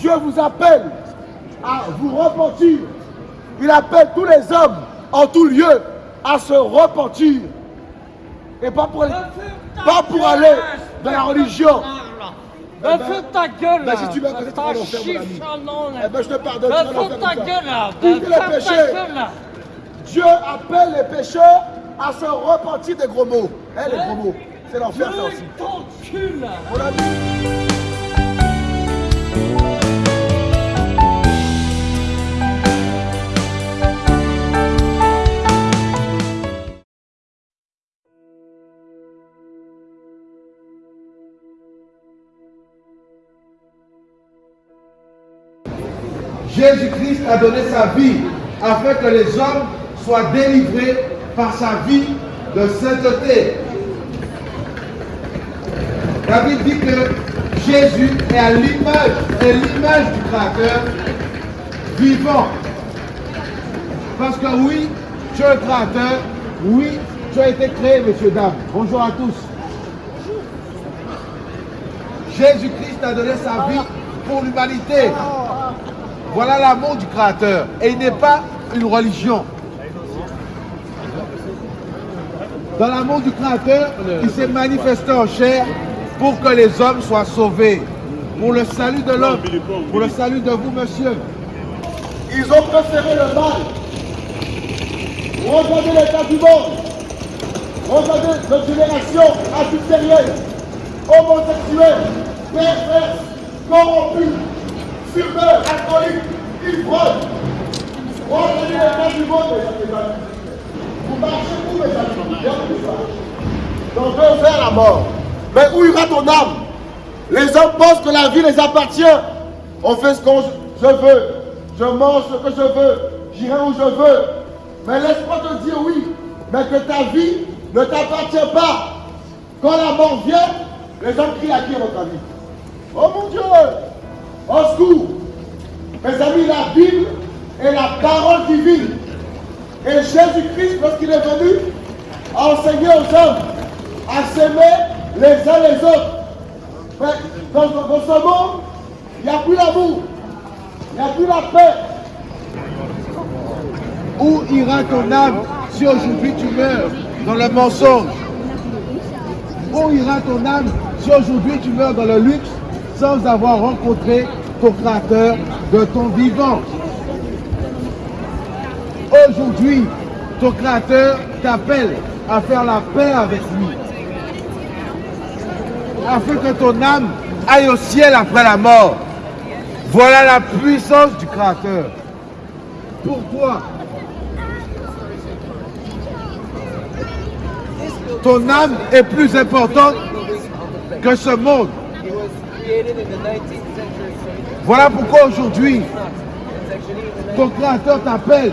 Dieu vous appelle à vous repentir. Il appelle tous les hommes en tout lieu à se repentir. Et pas pour, pas pour aller dans la religion. Ben, fais ta gueule Ben, si tu ton enfer, mon ami. chiffre, Eh ben, je te pardonne. Ben, ta gueule les péchés. Dieu appelle les pécheurs à se repentir des gros mots. Eh, les gros mots. C'est l'enfer, ça aussi. Jésus-Christ a donné sa vie afin que les hommes soient délivrés par sa vie de sainteté. David dit que Jésus est à l'image, est l'image du Créateur vivant. Parce que oui, tu es le Créateur, oui, tu as été créé, messieurs, dames. Bonjour à tous. Jésus-Christ a donné sa vie pour l'humanité. Voilà l'amour du Créateur. Et il n'est pas une religion. Dans l'amour du Créateur, il s'est manifesté en chair pour que les hommes soient sauvés. Pour le salut de l'homme. Pour le salut de vous, monsieur. Ils ont préféré le mal. Regardez l'état du monde. Regardez notre génération adultérienne, homosexuelle, perverse, corrompue, fumeur, alcoolique, ivrogne. Regardez l'état du monde, mes amis. Vous marchez où, mes amis. On veut vers la mort. Mais où ira ton âme? Les hommes pensent que la vie les appartient. On fait ce qu'on je veux. Je mange ce que je veux. J'irai où je veux. Mais laisse-moi te dire oui. Mais que ta vie ne t'appartient pas. Quand la mort vient, les hommes crient à qui, votre avis? Oh mon Dieu Au secours Mes amis, la Bible est la parole divine. Et Jésus-Christ, lorsqu'il est venu, a enseigné aux hommes à s'aimer les uns les autres. Mais dans, dans ce monde, il n'y a plus l'amour, il n'y a plus la paix. Où ira ton âme si aujourd'hui tu meurs dans le mensonge? Où ira ton âme si aujourd'hui tu meurs dans le luxe sans avoir rencontré ton Créateur de ton vivant Aujourd'hui, ton Créateur t'appelle à faire la paix avec lui. Afin que ton âme aille au ciel après la mort. Voilà la puissance du Créateur. Pour toi, ton âme est plus importante que ce monde. Voilà pourquoi aujourd'hui, ton Créateur t'appelle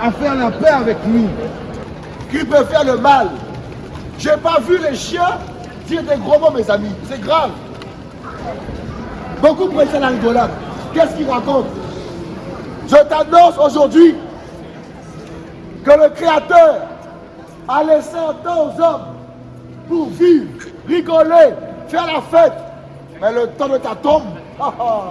à faire la paix avec lui. Qui peut faire le mal J'ai pas vu les chiens dire des gros mots, mes amis. C'est grave. Beaucoup prennent la rigolade. Qu'est-ce qu'ils racontent Je t'annonce aujourd'hui que le Créateur a laissé un temps aux hommes pour vivre, rigoler, faire la fête. Mais le temps de ta tombe, ah, ah,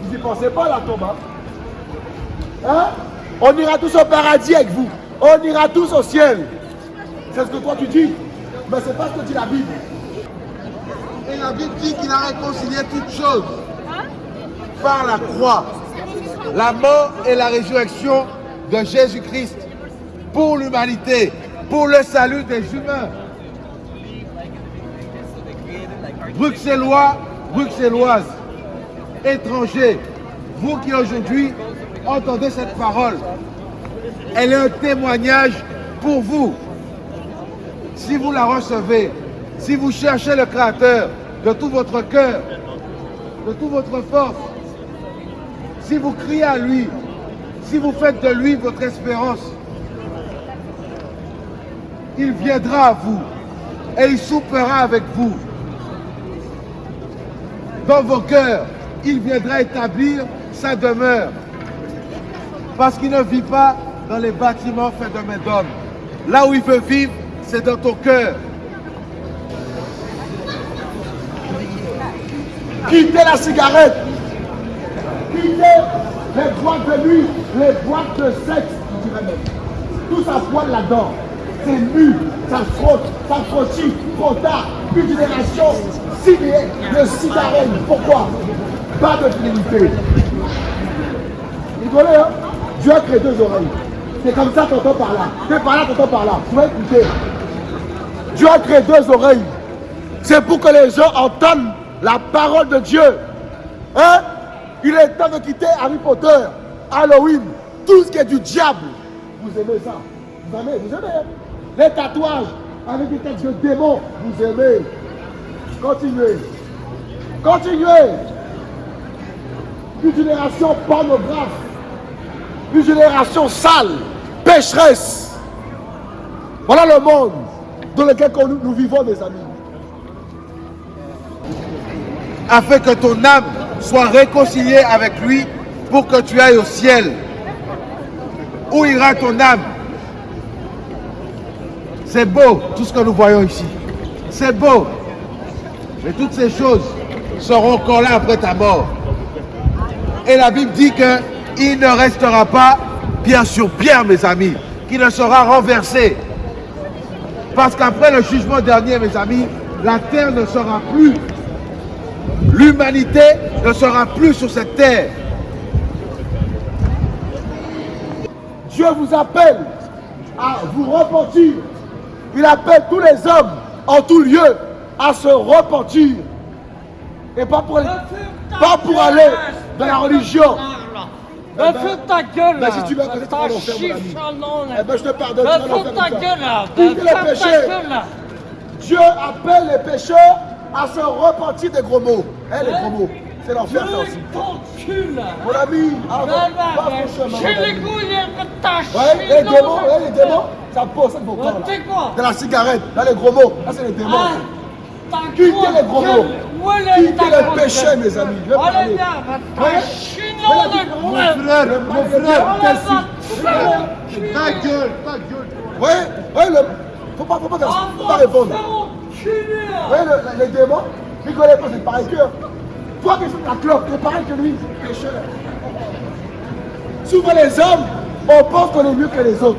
vous n'y pensez pas la tombe. Hein? On ira tous au paradis avec vous. On ira tous au ciel. C'est ce que toi tu dis. Mais c'est pas ce que dit la Bible. Et la Bible dit qu'il a réconcilié toutes choses par la croix. La mort et la résurrection de Jésus-Christ pour l'humanité, pour le salut des humains. Bruxellois, Bruxelloises, étrangers, vous qui aujourd'hui entendez cette parole, elle est un témoignage pour vous. Si vous la recevez, si vous cherchez le Créateur de tout votre cœur, de toute votre force, si vous criez à lui, si vous faites de lui votre espérance, il viendra à vous et il soupera avec vous. Dans vos cœurs, il viendra établir sa demeure. Parce qu'il ne vit pas dans les bâtiments faits de main d'homme. Là où il veut vivre, c'est dans ton cœur. quittez la cigarette, quittez les boîtes de nuit, les boîtes de sexe, même. Tout ça pointe là-dedans. C'est nu, ça frotte, ça frottille, trop tard, une génération signée de cigarettes. Pourquoi? Pas de fidélité. Hein Dieu a créé deux oreilles. C'est comme ça qu'on entend par là. C'est par là qu'on entend par là. Vas écouter. Dieu a créé deux oreilles. C'est pour que les gens entendent la parole de Dieu. Hein? Il est temps de quitter Harry Potter, Halloween, tout ce qui est du diable. Vous aimez ça? Vous aimez Vous aimez hein? Les tatouages avec des textes de démons. Vous aimez Continuez. Continuez. Une génération pornographe. Une génération sale, pécheresse. Voilà le monde dans lequel nous, vivons, mes amis. afin que ton âme soit réconciliée avec lui pour que tu ailles au ciel. Où ira ton âme? C'est beau tout ce que nous voyons ici. C'est beau. Mais toutes ces choses seront encore là après ta mort. Et la Bible dit qu'il ne restera pas pierre sur pierre, mes amis, qui ne sera renversé. Parce qu'après le jugement dernier, mes amis, la terre ne sera plus L'humanité ne sera plus sur cette terre. Dieu vous appelle à vous repentir. Il appelle tous les hommes en tout lieu à se repentir. Et pas pour, pas pour aller dans la religion. Mais fais ta gueule là Ben, si tu veux ami. chiffre Eh ben, je te pardonne. L'enfer fais ta ça. gueule là Quittez Ben, les Ferme péchés. Dieu appelle les pécheurs à se repentir des gros mots. Eh, les gros mots. C'est l'enfer, ça aussi. Mon ami, ah, Ben, va ben, ben, ton chemin. J'ai les couilles de ta Ouais, les démons, les démons, ça pose vos corps Ouais, là. De la cigarette, là les gros mots, là c'est les démons. Quittez les gros Quittez les péchés, mes amis. Je vais parler. Mon frère, mon frère, enculer. Ta gueule, ta gueule. Ouais, ouais, le... faut pas, faut pas, faut pas répondre. Ouais, le- les démons, rigolez pas, c'est pareil que. Toi qui fumes la clope, c'est pareil que lui, pécheur. Souvent les hommes, on pense qu'on est mieux que les autres.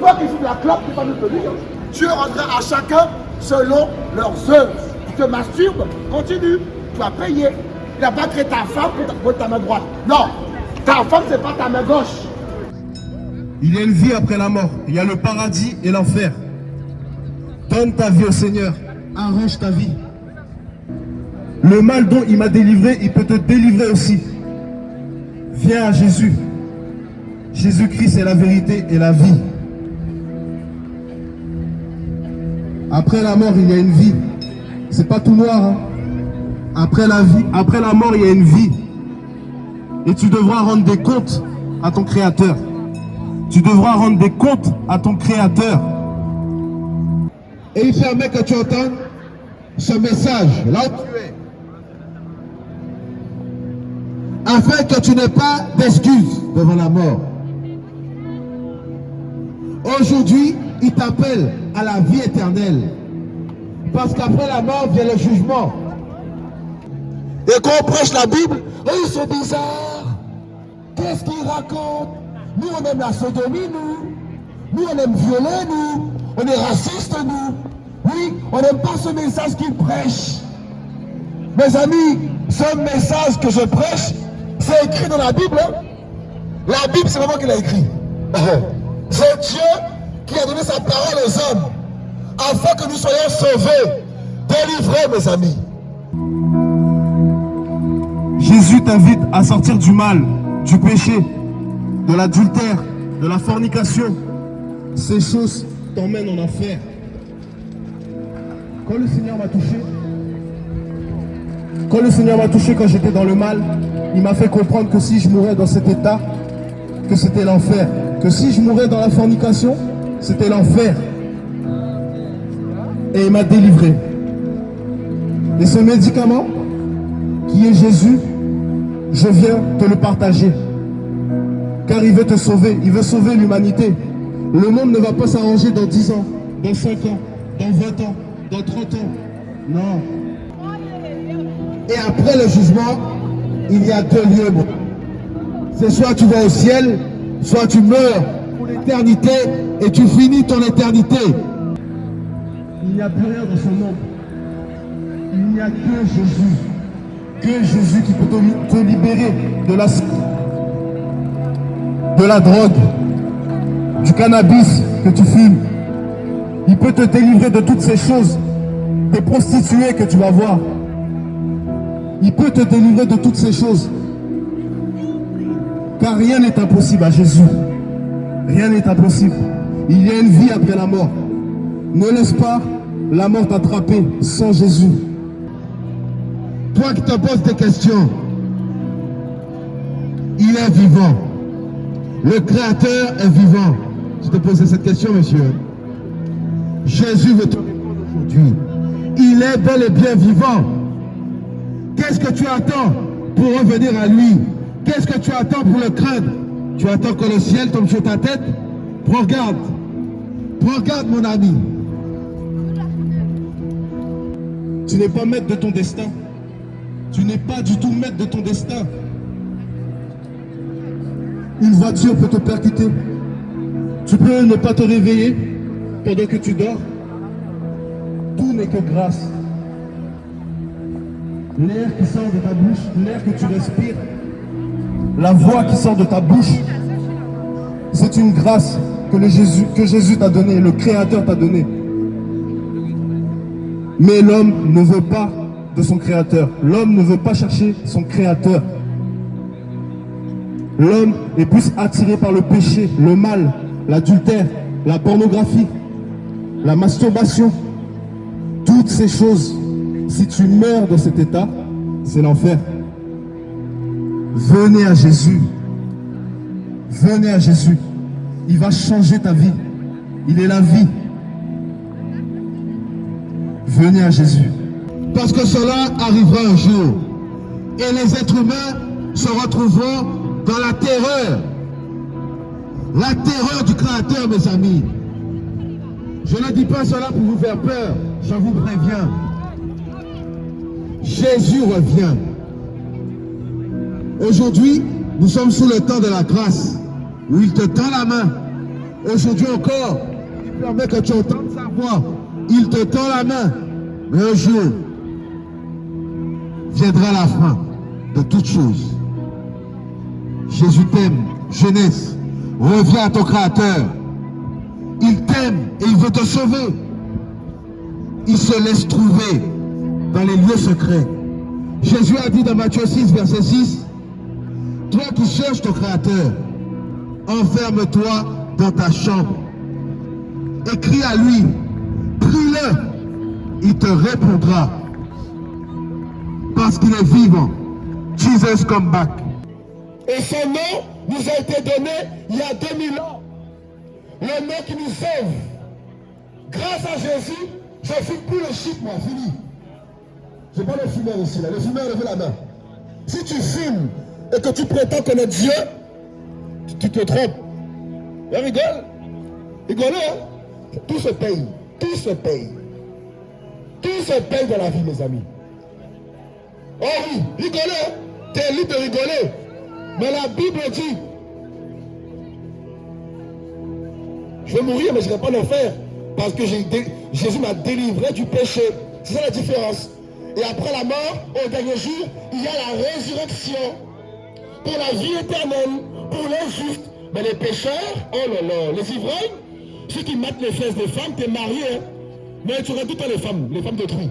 Toi qui fumes la clope, tu n'es pas mieux que lui. hein. Dieu rendra à chacun selon leurs œuvres. Tu te masturbes, continue, tu vas payer. Il n'a pas ta femme pour ta, pour ta main droite. Non, ta femme, c'est pas ta main gauche. Il y a une vie après la mort. Il y a le paradis et l'enfer. Donne ta vie au Seigneur. Arrange ta vie. Le mal dont il m'a délivré, il peut te délivrer aussi. Viens à Jésus. Jésus-Christ est la vérité et la vie. Après la mort, il y a une vie. C'est pas tout noir. hein. Après la vie, après la mort, il y a une vie. Et tu devras rendre des comptes à ton Créateur. Tu devras rendre des comptes à ton Créateur. Et il permet que tu entendes ce message là où tu es. Afin que tu n'aies pas d'excuses devant la mort. Aujourd'hui, il t'appelle à la vie éternelle. Parce qu'après la mort vient le jugement. Et quand on prêche la Bible, ils sont bizarres. Qu'est-ce qu'ils racontent Nous, on aime la sodomie, nous. Nous, on aime violer, nous. On est racistes, nous. Oui, on n'aime pas ce message qu'ils prêchent. Mes amis, ce message que je prêche, c'est écrit dans la Bible. hein. La Bible, c'est pas moi qui l'a écrit. C'est Dieu qui a donné sa parole aux hommes afin que nous soyons sauvés, délivrés, mes amis. Jésus t'invite à sortir du mal, du péché, de l'adultère, de la fornication. Ces choses t'emmènent en enfer. Quand le Seigneur m'a touché, quand le Seigneur m'a touché quand j'étais dans le mal, il m'a fait comprendre que si je mourais dans cet état, que c'était l'enfer. Que si je mourais dans la fornication, c'était l'enfer. Et il m'a délivré. Et ce médicament, qui est Jésus, je viens te le partager. Car il veut te sauver, il veut sauver l'humanité. Le monde ne va pas s'arranger dans 10 ans, dans 5 ans, dans 20 ans, dans 30 ans. Non. Et après le jugement, il y a deux lieux. C'est soit tu vas au ciel, soit tu meurs et tu finis ton éternité. Il n'y a plus rien dans son nom. Il n'y a que Jésus. Que Jésus qui peut te, te libérer de la, de la drogue, du cannabis que tu fumes. Il peut te délivrer de toutes ces choses, des prostituées que tu vas voir. Il peut te délivrer de toutes ces choses. Car rien n'est impossible à Jésus. Rien n'est impossible. Il y a une vie après la mort. Ne laisse pas la mort t'attraper sans Jésus. Toi qui te poses des questions, il est vivant. Le Créateur est vivant. Je te posais cette question, monsieur. Jésus veut te répondre aujourd'hui. Il est bel et bien vivant. Qu'est-ce que tu attends pour revenir à lui? Qu'est-ce que tu attends pour le craindre? Tu attends que le ciel tombe sur ta tête? Prends garde. Prends garde, mon ami. Tu n'es pas maître de ton destin. Tu n'es pas du tout maître de ton destin. Une voiture peut te percuter. Tu peux ne pas te réveiller pendant que tu dors. Tout n'est que grâce. L'air qui sort de ta bouche, l'air que tu respires, la voix qui sort de ta bouche, c'est une grâce que, Jésus, Jésus t'a donnée, le Créateur t'a donnée. Mais l'homme ne veut pas de son créateur. L'homme ne veut pas chercher son créateur. L'homme est plus attiré par le péché, le mal, l'adultère, la pornographie, la masturbation. Toutes ces choses, si tu meurs dans cet état, c'est l'enfer. Venez à Jésus. Venez à Jésus. Il va changer ta vie. Il est la vie. Venez à Jésus. Parce que cela arrivera un jour. Et les êtres humains se retrouveront dans la terreur. La terreur du Créateur, mes amis. Je ne dis pas cela pour vous faire peur. Je vous préviens. Jésus revient. Aujourd'hui, nous sommes sous le temps de la grâce, où il te tend la main. Aujourd'hui encore, il permet que tu entendes sa voix. Il te tend la main. Mais un jour, viendra la fin de toutes choses. Jésus t'aime, jeunesse. Reviens à ton Créateur. Il t'aime et il veut te sauver. Il se laisse trouver dans les lieux secrets. Jésus a dit dans Matthieu 6, verset 6, Toi qui cherches ton Créateur, enferme-toi dans ta chambre. Écris à lui, prie-le, il te répondra. Parce qu'il est vivant. Jesus come back. Et son nom nous a été donné il y a 2000 ans. Le nom qui nous sauve. Grâce à Jésus, je fume plus le shit, moi, fini. Je pas le fumeur ici, là. Le fumeur, levez la main. Si tu fumes et que tu prétends connaître Dieu, tu, te trompes. Et rigole. Rigolez, hein. Tout se paye. Tout se paye. Tout se paye dans la vie, mes amis. Oh oui, rigolez. hein. T'es libre de rigoler. Mais la Bible dit, je vais mourir, mais je ne vais pas le faire. Parce que Jésus m'a délivré du péché. C'est ça la différence. Et après la mort, au dernier jour, il y a la résurrection. Pour la vie éternelle, pour les justes. Mais les pécheurs, oh là là, les ivrognes, ceux qui mettent les fesses des femmes, t'es marié. hein. Mais tu auras tout les femmes, les femmes d'autrui.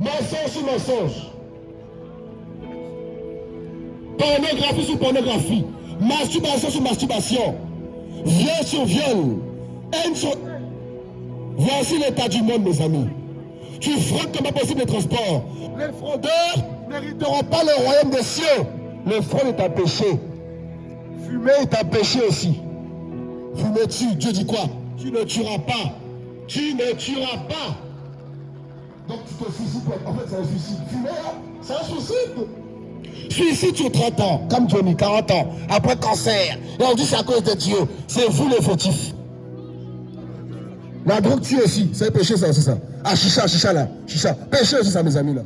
Mensonge sur mensonge. Pornographie sur pornographie. Masturbation sur masturbation. Viol sur viol. Haine sur... Voici l'état du monde, mes amis. Tu frappes comme pas possible les transports. Les fraudeurs n'hériteront pas le royaume des cieux. Le fraude est un péché. Fumer est un péché aussi. Fumer tue. Dieu dit quoi? Tu ne tueras pas. Tu ne tueras pas. Donc tu te suicides. En fait, c'est un suicide. Fumer, là, c'est un suicide. Suicide sur 30 ans, comme Johnny, 40 ans, après cancer. Et on dit c'est à cause de Dieu. C'est vous les fautifs. La drogue tue aussi. C'est péché ça, c'est ça. Ah, chicha, chicha là. Chicha. Péché aussi ça, mes amis là.